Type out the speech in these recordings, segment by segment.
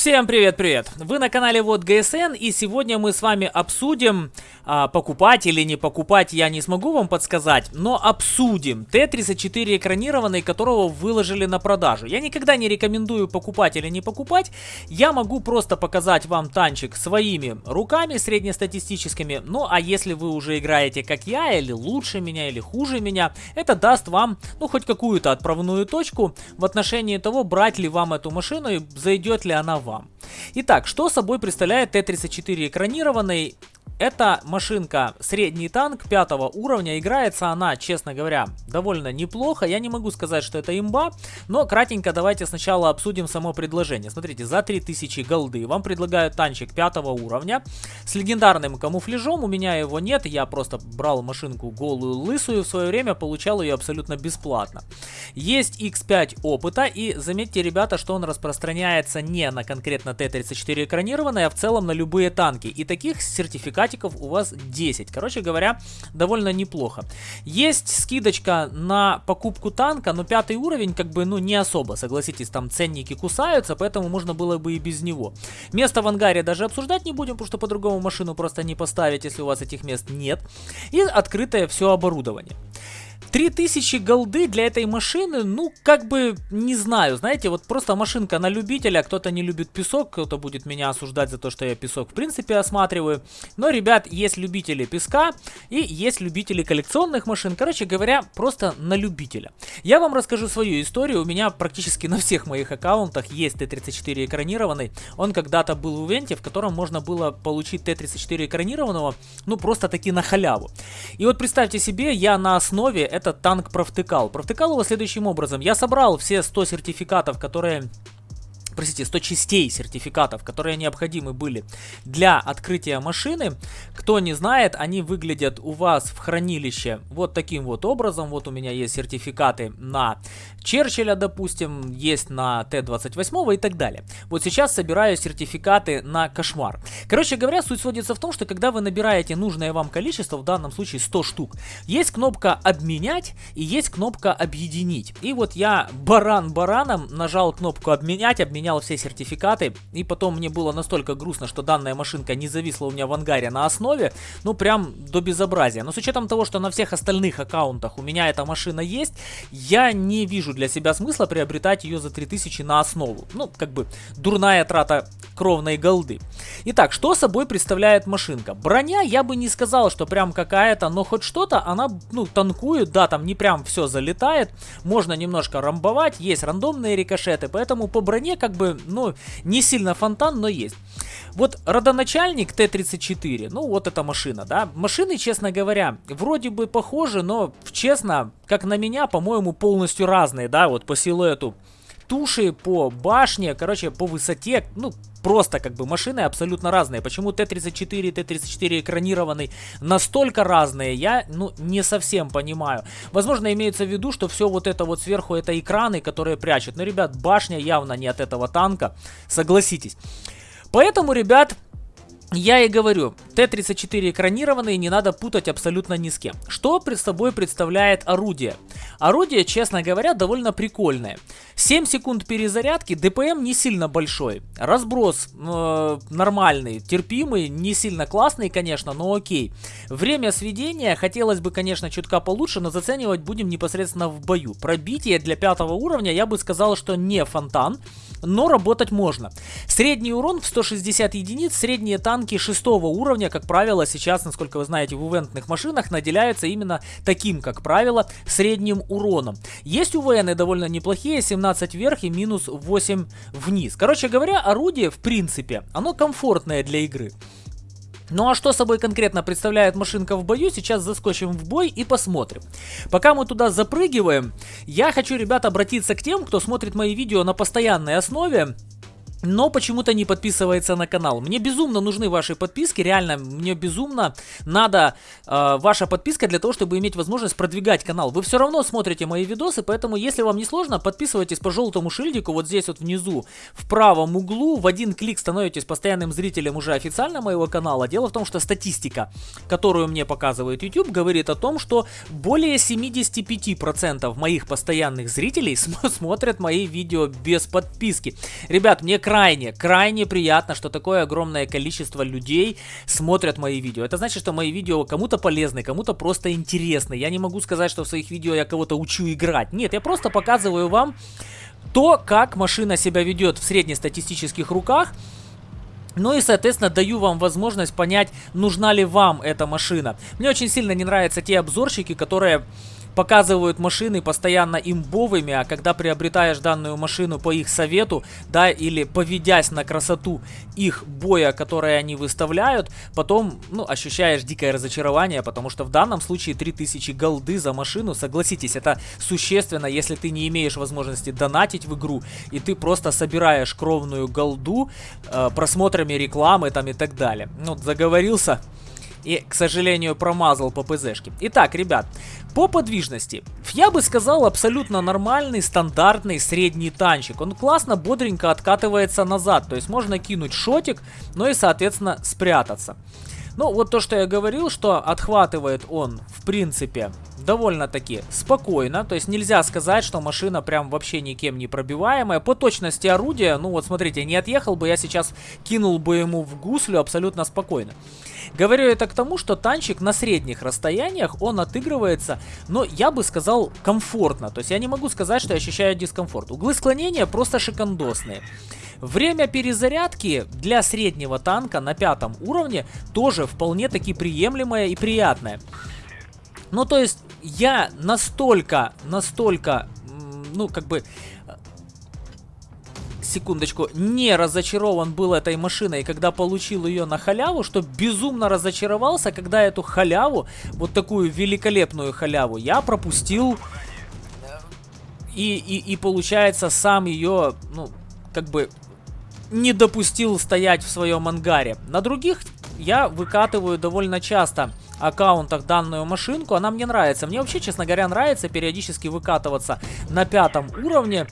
Всем привет-привет! Вы на канале Вот ГСН и сегодня мы с вами обсудим, а, покупать или не покупать я не смогу вам подсказать, но обсудим Т-34 экранированный, которого выложили на продажу. Я никогда не рекомендую покупать или не покупать, я могу просто показать вам танчик своими руками среднестатистическими, ну а если вы уже играете как я, или лучше меня, или хуже меня, это даст вам, ну хоть какую-то отправную точку в отношении того, брать ли вам эту машину и зайдет ли она вам. Итак, что собой представляет Т-34 экранированный это машинка средний танк пятого уровня. Играется она, честно говоря, довольно неплохо. Я не могу сказать, что это имба, но кратенько давайте сначала обсудим само предложение. Смотрите, за 3000 голды вам предлагают танчик пятого уровня с легендарным камуфляжом. У меня его нет, я просто брал машинку голую лысую в свое время, получал ее абсолютно бесплатно. Есть X5 опыта и заметьте, ребята, что он распространяется не на конкретно Т-34 экранированное, а в целом на любые танки. И таких сертификатов сертификатиков у вас 10. Короче говоря, довольно неплохо. Есть скидочка на покупку танка, но пятый уровень как бы, ну, не особо, согласитесь, там ценники кусаются, поэтому можно было бы и без него. Место в ангаре даже обсуждать не будем, потому что по-другому машину просто не поставить, если у вас этих мест нет. И открытое все оборудование. 3000 голды для этой машины, ну, как бы, не знаю, знаете, вот просто машинка на любителя, кто-то не любит песок, кто-то будет меня осуждать за то, что я песок в принципе осматриваю, но, ребят, есть любители песка и есть любители коллекционных машин, короче говоря, просто на любителя. Я вам расскажу свою историю, у меня практически на всех моих аккаунтах есть Т-34 экранированный, он когда-то был в ивенте, в котором можно было получить Т-34 экранированного, ну, просто таки на халяву. И вот представьте себе, я на основе этот танк провтыкал. Провтыкал его следующим образом. Я собрал все 100 сертификатов, которые простите, 100 частей сертификатов, которые необходимы были для открытия машины. Кто не знает, они выглядят у вас в хранилище вот таким вот образом. Вот у меня есть сертификаты на Черчилля, допустим, есть на Т-28 и так далее. Вот сейчас собираю сертификаты на Кошмар. Короче говоря, суть сводится в том, что когда вы набираете нужное вам количество, в данном случае 100 штук, есть кнопка «Обменять» и есть кнопка «Объединить». И вот я баран бараном нажал кнопку «Обменять», обменять поменял все сертификаты, и потом мне было настолько грустно, что данная машинка не зависла у меня в ангаре на основе, ну прям до безобразия. Но с учетом того, что на всех остальных аккаунтах у меня эта машина есть, я не вижу для себя смысла приобретать ее за 3000 на основу. Ну, как бы дурная трата кровной голды. Итак, что собой представляет машинка? Броня, я бы не сказал, что прям какая-то, но хоть что-то, она, ну, танкует, да, там не прям все залетает, можно немножко рамбовать, есть рандомные рикошеты, поэтому по броне как бы, ну, не сильно фонтан, но есть. Вот родоначальник Т-34, ну вот эта машина, да, машины, честно говоря, вроде бы похожи, но, честно, как на меня, по-моему, полностью разные, да, вот по силуэту туши, по башне, короче, по высоте, ну, просто как бы машины абсолютно разные. Почему Т-34 и Т-34 экранированный настолько разные, я, ну, не совсем понимаю. Возможно, имеется в виду, что все вот это вот сверху, это экраны, которые прячут. Но, ребят, башня явно не от этого танка, согласитесь. Поэтому, ребят, я и говорю, Т-34 экранированные не надо путать абсолютно ни с кем. Что пред собой представляет орудие? Орудие, честно говоря, довольно прикольное. 7 секунд перезарядки, ДПМ не сильно большой. Разброс э, нормальный, терпимый, не сильно классный, конечно, но окей. Время сведения хотелось бы, конечно, чутка получше, но заценивать будем непосредственно в бою. Пробитие для пятого уровня я бы сказал, что не фонтан но работать можно. Средний урон в 160 единиц, средние танки 6 уровня, как правило, сейчас, насколько вы знаете, в ивентных машинах наделяются именно таким, как правило, средним уроном. Есть УВНы довольно неплохие, 17 вверх и минус 8 вниз. Короче говоря, орудие, в принципе, оно комфортное для игры. Ну а что собой конкретно представляет машинка в бою, сейчас заскочим в бой и посмотрим. Пока мы туда запрыгиваем, я хочу, ребят, обратиться к тем, кто смотрит мои видео на постоянной основе но почему-то не подписывается на канал. Мне безумно нужны ваши подписки, реально, мне безумно надо э, ваша подписка для того, чтобы иметь возможность продвигать канал. Вы все равно смотрите мои видосы, поэтому если вам не сложно, подписывайтесь по желтому шильдику вот здесь вот внизу, в правом углу, в один клик становитесь постоянным зрителем уже официально моего канала. Дело в том, что статистика, которую мне показывает YouTube, говорит о том, что более 75% моих постоянных зрителей смотрят мои видео без подписки. Ребят, мне крайне, крайне приятно, что такое огромное количество людей смотрят мои видео. Это значит, что мои видео кому-то полезны, кому-то просто интересны. Я не могу сказать, что в своих видео я кого-то учу играть. Нет, я просто показываю вам то, как машина себя ведет в среднестатистических руках, ну и, соответственно, даю вам возможность понять, нужна ли вам эта машина. Мне очень сильно не нравятся те обзорщики, которые показывают машины постоянно имбовыми, а когда приобретаешь данную машину по их совету, да, или поведясь на красоту их боя, которые они выставляют, потом, ну, ощущаешь дикое разочарование, потому что в данном случае 3000 голды за машину, согласитесь, это существенно, если ты не имеешь возможности донатить в игру, и ты просто собираешь кровную голду э, просмотрами рекламы там и так далее. Ну, заговорился и, к сожалению, промазал по ПЗшке. Итак, ребят, по подвижности. Я бы сказал, абсолютно нормальный, стандартный средний танчик. Он классно, бодренько откатывается назад. То есть можно кинуть шотик, но и, соответственно, спрятаться. Ну, вот то, что я говорил, что отхватывает он, в принципе, довольно-таки спокойно. То есть нельзя сказать, что машина прям вообще никем не пробиваемая. По точности орудия, ну вот смотрите, не отъехал бы, я сейчас кинул бы ему в гуслю абсолютно спокойно. Говорю это к тому, что танчик на средних расстояниях, он отыгрывается, но я бы сказал комфортно. То есть я не могу сказать, что я ощущаю дискомфорт. Углы склонения просто шикандосные. Время перезарядки для среднего танка на пятом уровне тоже вполне таки приемлемое и приятное. Ну, то есть, я настолько, настолько, ну, как бы, секундочку, не разочарован был этой машиной, когда получил ее на халяву, что безумно разочаровался, когда эту халяву, вот такую великолепную халяву, я пропустил и, и, и получается сам ее, ну, как бы не допустил стоять в своем ангаре. На других я выкатываю довольно часто аккаунтах данную машинку. Она мне нравится. Мне вообще, честно говоря, нравится периодически выкатываться на пятом уровне.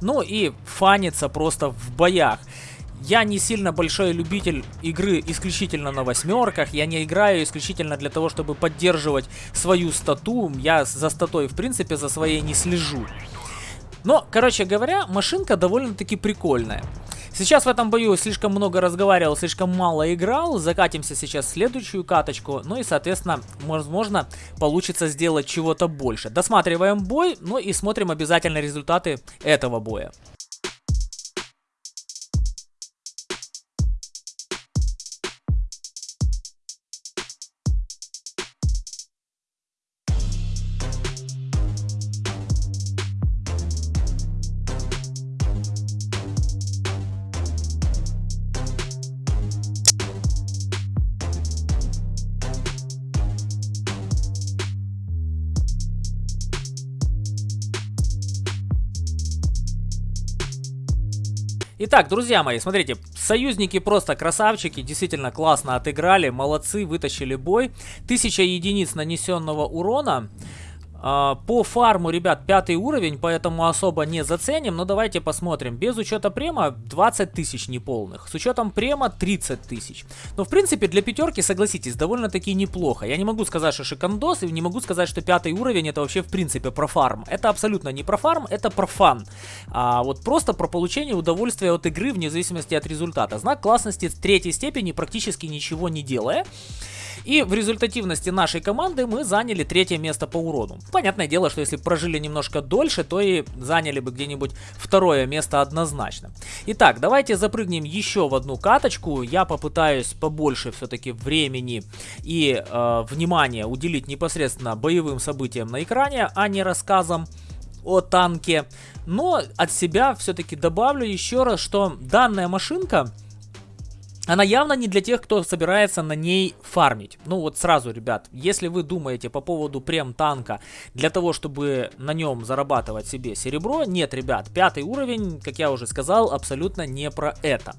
Ну и фаниться просто в боях. Я не сильно большой любитель игры исключительно на восьмерках. Я не играю исключительно для того, чтобы поддерживать свою стату. Я за статой, в принципе, за своей не слежу. Но, короче говоря, машинка довольно-таки прикольная. Сейчас в этом бою слишком много разговаривал, слишком мало играл. Закатимся сейчас в следующую каточку. Ну и, соответственно, возможно, получится сделать чего-то больше. Досматриваем бой, ну и смотрим обязательно результаты этого боя. Итак, друзья мои, смотрите, союзники просто красавчики, действительно классно отыграли, молодцы, вытащили бой. Тысяча единиц нанесенного урона. А, по фарму, ребят, пятый уровень, поэтому особо не заценим. Но давайте посмотрим. Без учета према 20 тысяч неполных. С учетом према 30 тысяч. Но, в принципе, для пятерки, согласитесь, довольно-таки неплохо. Я не могу сказать, что шикандос, и не могу сказать, что пятый уровень это вообще, в принципе, про фарм. Это абсолютно не про фарм, это про фан. А вот просто про получение удовольствия от игры вне зависимости от результата. Знак классности третьей степени практически ничего не делая. И в результативности нашей команды мы заняли третье место по урону. Понятное дело, что если прожили немножко дольше, то и заняли бы где-нибудь второе место однозначно. Итак, давайте запрыгнем еще в одну каточку. Я попытаюсь побольше все-таки времени и э, внимания уделить непосредственно боевым событиям на экране, а не рассказам о танке. Но от себя все-таки добавлю еще раз, что данная машинка она явно не для тех, кто собирается на ней фармить. Ну вот сразу, ребят, если вы думаете по поводу прем-танка для того, чтобы на нем зарабатывать себе серебро, нет, ребят, пятый уровень, как я уже сказал, абсолютно не про это.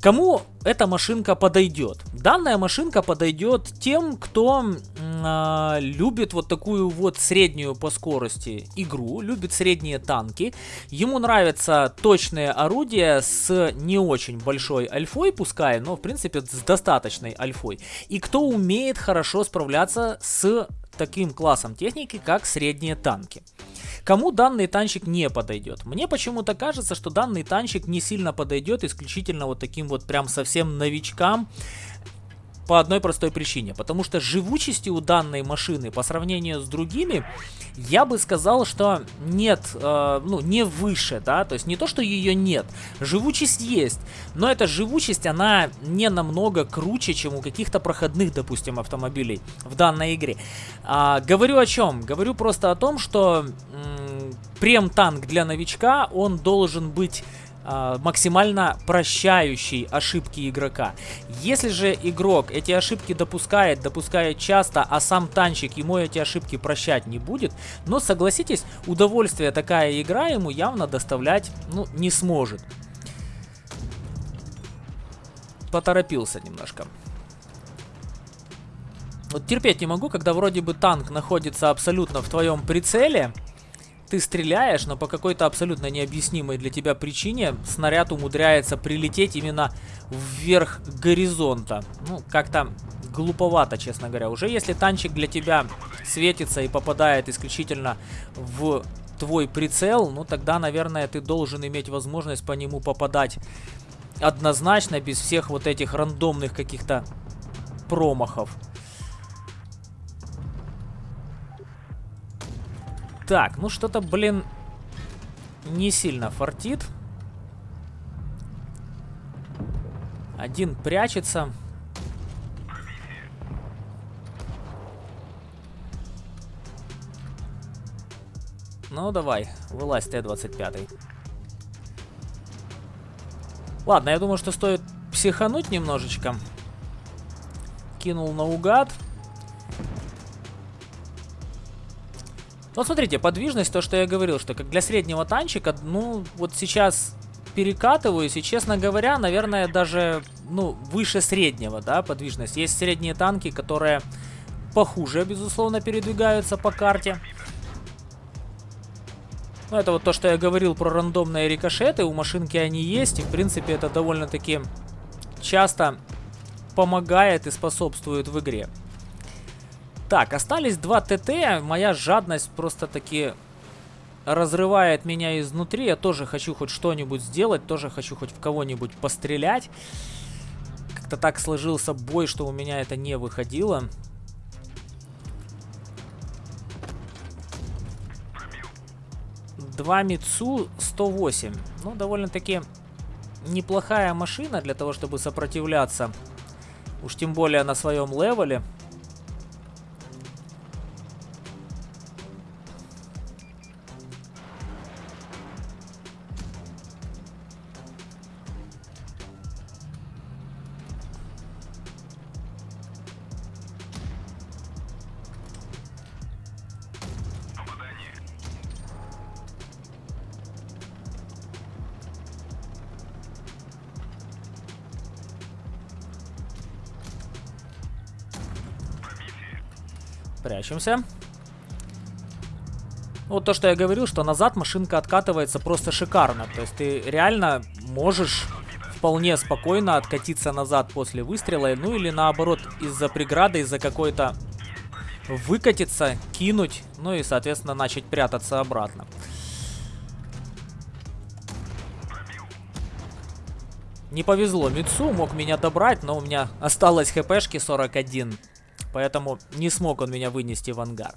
Кому эта машинка подойдет? Данная машинка подойдет тем, кто э, любит вот такую вот среднюю по скорости игру, любит средние танки. Ему нравятся точные орудия с не очень большой альфой, пускай, но в принципе с достаточной альфой. И кто умеет хорошо справляться с таким классом техники, как средние танки. Кому данный танчик не подойдет? Мне почему-то кажется, что данный танчик не сильно подойдет исключительно вот таким вот прям совсем новичкам, по одной простой причине. Потому что живучести у данной машины по сравнению с другими, я бы сказал, что нет, э, ну, не выше, да, то есть не то, что ее нет, живучесть есть, но эта живучесть, она не намного круче, чем у каких-то проходных, допустим, автомобилей в данной игре. А, говорю о чем? Говорю просто о том, что прем-танк для новичка, он должен быть максимально прощающий ошибки игрока. Если же игрок эти ошибки допускает, допускает часто, а сам танчик ему эти ошибки прощать не будет, но согласитесь, удовольствие такая игра ему явно доставлять ну, не сможет. Поторопился немножко. Вот терпеть не могу, когда вроде бы танк находится абсолютно в твоем прицеле, ты стреляешь, но по какой-то абсолютно необъяснимой для тебя причине снаряд умудряется прилететь именно вверх горизонта. Ну, как-то глуповато, честно говоря. Уже если танчик для тебя светится и попадает исключительно в твой прицел, ну тогда, наверное, ты должен иметь возможность по нему попадать однозначно, без всех вот этих рандомных каких-то промахов. Так, ну что-то, блин, не сильно фартит. Один прячется. Ну, давай, вылазь Т-25. Ладно, я думаю, что стоит психануть немножечко. Кинул наугад. Вот смотрите, подвижность, то, что я говорил, что как для среднего танчика, ну, вот сейчас перекатываюсь, и, честно говоря, наверное, даже, ну, выше среднего, да, подвижность. Есть средние танки, которые похуже, безусловно, передвигаются по карте. Ну, это вот то, что я говорил про рандомные рикошеты, у машинки они есть, и, в принципе, это довольно-таки часто помогает и способствует в игре. Так, остались два ТТ. Моя жадность просто-таки разрывает меня изнутри. Я тоже хочу хоть что-нибудь сделать, тоже хочу хоть в кого-нибудь пострелять. Как-то так сложился бой, что у меня это не выходило. Два Мицу 108. Ну, довольно-таки неплохая машина для того, чтобы сопротивляться. Уж тем более на своем левеле. Прячемся. Вот то, что я говорил, что назад машинка откатывается просто шикарно. То есть ты реально можешь вполне спокойно откатиться назад после выстрела. Ну или наоборот, из-за преграды, из-за какой-то выкатиться, кинуть, ну и, соответственно, начать прятаться обратно. Не повезло Мицу, мог меня добрать, но у меня осталось хпшки 41. Поэтому не смог он меня вынести в ангар.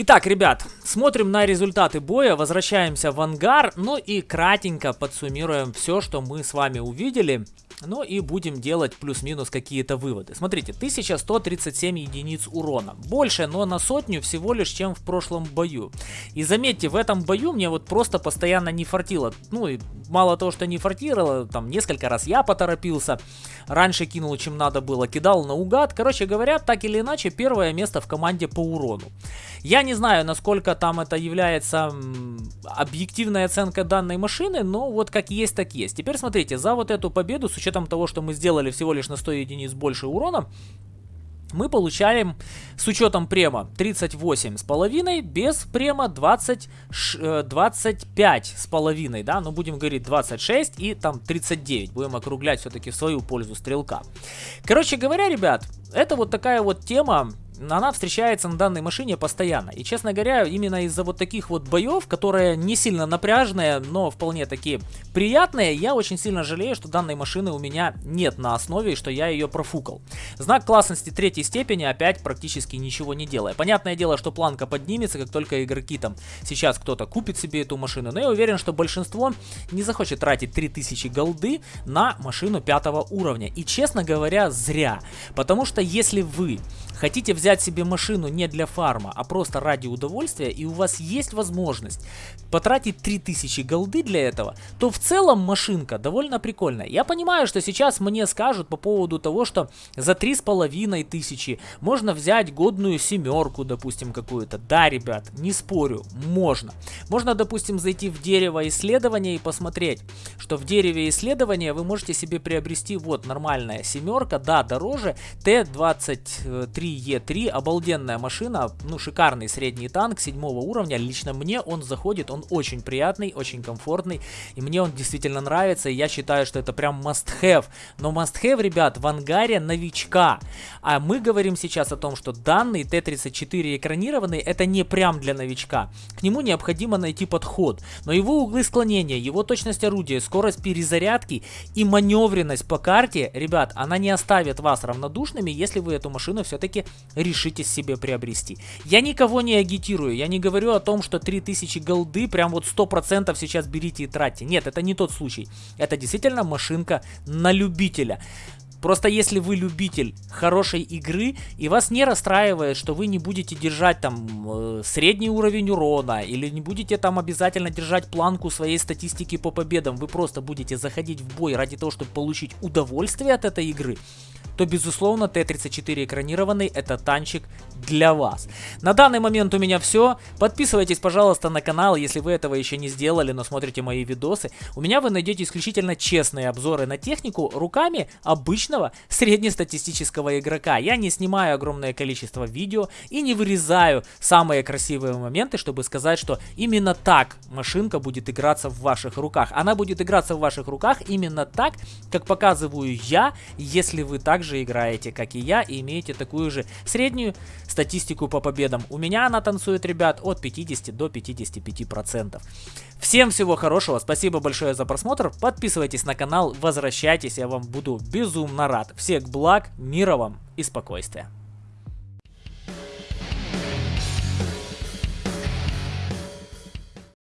Итак, ребят, смотрим на результаты боя, возвращаемся в ангар, ну и кратенько подсуммируем все, что мы с вами увидели. Ну и будем делать плюс-минус какие-то выводы. Смотрите, 1137 единиц урона. Больше, но на сотню всего лишь, чем в прошлом бою. И заметьте, в этом бою мне вот просто постоянно не фартило. Ну и мало того, что не фартировало, там несколько раз я поторопился. Раньше кинул, чем надо было, кидал наугад. Короче говоря, так или иначе, первое место в команде по урону. Я не знаю, насколько там это является объективная оценка данной машины, но вот как есть, так есть. Теперь смотрите, за вот эту победу с учетом того, что мы сделали всего лишь на 100 единиц больше урона, мы получаем с учетом према 38 с половиной, без према 20, 25 с половиной, да, ну будем говорить 26 и там 39, будем округлять все-таки в свою пользу стрелка. Короче говоря, ребят, это вот такая вот тема, она встречается на данной машине постоянно. И, честно говоря, именно из-за вот таких вот боев, которые не сильно напряжные, но вполне такие приятные, я очень сильно жалею, что данной машины у меня нет на основе, и что я ее профукал. Знак классности третьей степени опять практически ничего не делая. Понятное дело, что планка поднимется, как только игроки там сейчас кто-то купит себе эту машину, но я уверен, что большинство не захочет тратить 3000 голды на машину пятого уровня. И, честно говоря, зря. Потому что если вы хотите взять себе машину не для фарма, а просто ради удовольствия, и у вас есть возможность потратить 3000 голды для этого, то в целом машинка довольно прикольная. Я понимаю, что сейчас мне скажут по поводу того, что за 3500 можно взять годную семерку, допустим, какую-то. Да, ребят, не спорю, можно. Можно, допустим, зайти в дерево исследования и посмотреть, что в дереве исследования вы можете себе приобрести вот нормальная семерка, да, дороже, Т-23 Е3, обалденная машина, ну шикарный средний танк седьмого уровня, лично мне он заходит, он очень приятный, очень комфортный, и мне он действительно нравится, и я считаю, что это прям must have, но must have, ребят, в ангаре новичка, а мы говорим сейчас о том, что данный Т-34 экранированный, это не прям для новичка, к нему необходимо найти подход, но его углы склонения, его точность орудия, скорость перезарядки и маневренность по карте, ребят, она не оставит вас равнодушными, если вы эту машину все-таки решите себе приобрести. Я никого не агитирую, я не говорю о том, что 3000 голды прям вот 100% сейчас берите и тратьте. Нет, это не тот случай. Это действительно машинка на любителя. Просто если вы любитель хорошей игры и вас не расстраивает, что вы не будете держать там э, средний уровень урона или не будете там обязательно держать планку своей статистики по победам, вы просто будете заходить в бой ради того, чтобы получить удовольствие от этой игры, то безусловно Т-34 экранированный это танчик для вас. На данный момент у меня все. Подписывайтесь, пожалуйста, на канал, если вы этого еще не сделали, но смотрите мои видосы. У меня вы найдете исключительно честные обзоры на технику руками обычного среднестатистического игрока. Я не снимаю огромное количество видео и не вырезаю самые красивые моменты, чтобы сказать, что именно так машинка будет играться в ваших руках. Она будет играться в ваших руках именно так, как показываю я, если вы также же играете, как и я, и имеете такую же среднюю статистику по победам. У меня она танцует, ребят, от 50 до 55%. Всем всего хорошего, спасибо большое за просмотр, подписывайтесь на канал, возвращайтесь, я вам буду безумно рад. Всех благ, мира вам и спокойствия.